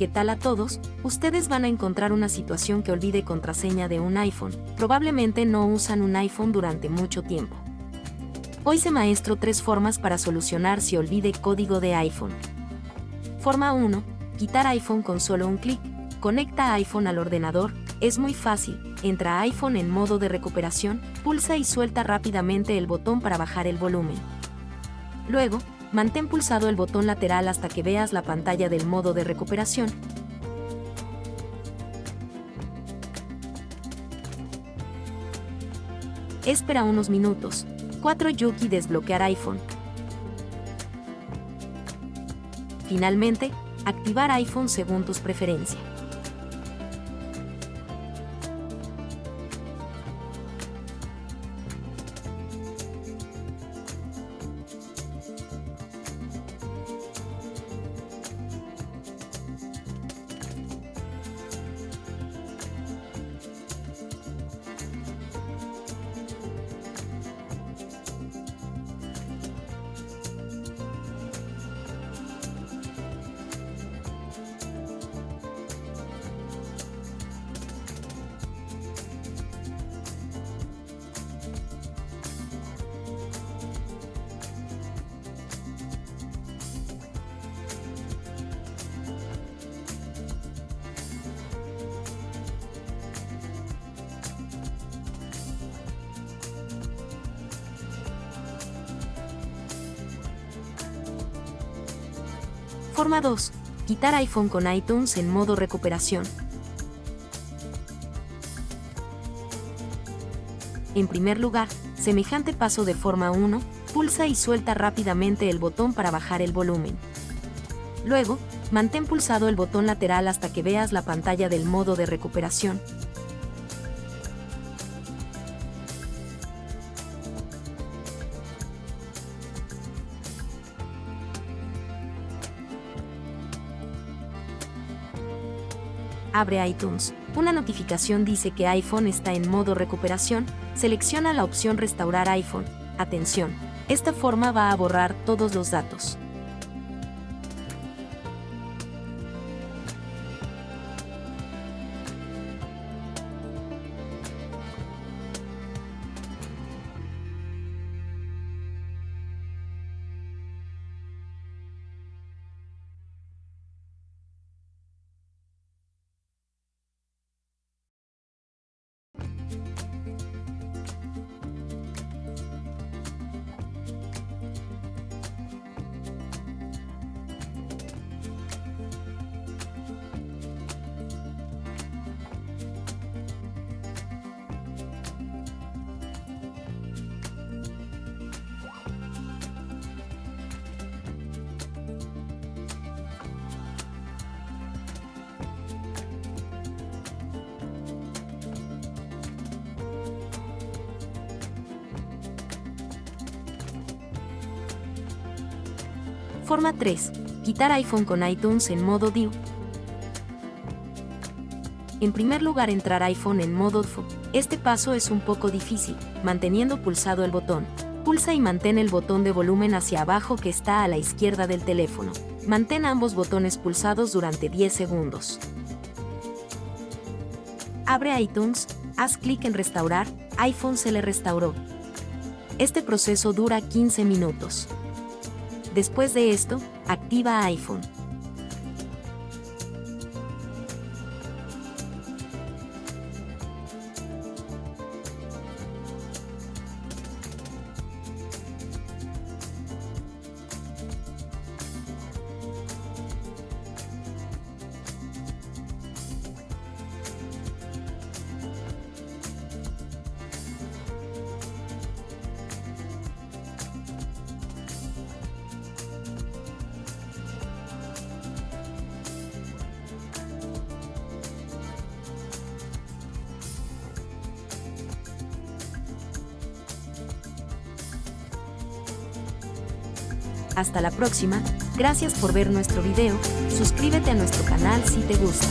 ¿Qué tal a todos? Ustedes van a encontrar una situación que olvide contraseña de un iPhone. Probablemente no usan un iPhone durante mucho tiempo. Hoy se maestro tres formas para solucionar si olvide código de iPhone. Forma 1. Quitar iPhone con solo un clic. Conecta iPhone al ordenador. Es muy fácil. Entra iPhone en modo de recuperación, pulsa y suelta rápidamente el botón para bajar el volumen. Luego, mantén pulsado el botón lateral hasta que veas la pantalla del modo de recuperación. Espera unos minutos. 4 Yuki desbloquear iPhone. Finalmente, activar iPhone según tus preferencias. Forma 2. Quitar iPhone con iTunes en modo recuperación. En primer lugar, semejante paso de forma 1, pulsa y suelta rápidamente el botón para bajar el volumen. Luego, mantén pulsado el botón lateral hasta que veas la pantalla del modo de recuperación, Abre iTunes. Una notificación dice que iPhone está en modo recuperación. Selecciona la opción Restaurar iPhone. Atención, esta forma va a borrar todos los datos. Forma 3. Quitar iPhone con iTunes en modo DIU. En primer lugar entrar iPhone en modo DFO. Este paso es un poco difícil, manteniendo pulsado el botón. Pulsa y mantén el botón de volumen hacia abajo que está a la izquierda del teléfono. Mantén ambos botones pulsados durante 10 segundos. Abre iTunes, haz clic en Restaurar, iPhone se le restauró. Este proceso dura 15 minutos. Después de esto, activa iPhone. Hasta la próxima, gracias por ver nuestro video, suscríbete a nuestro canal si te gusta.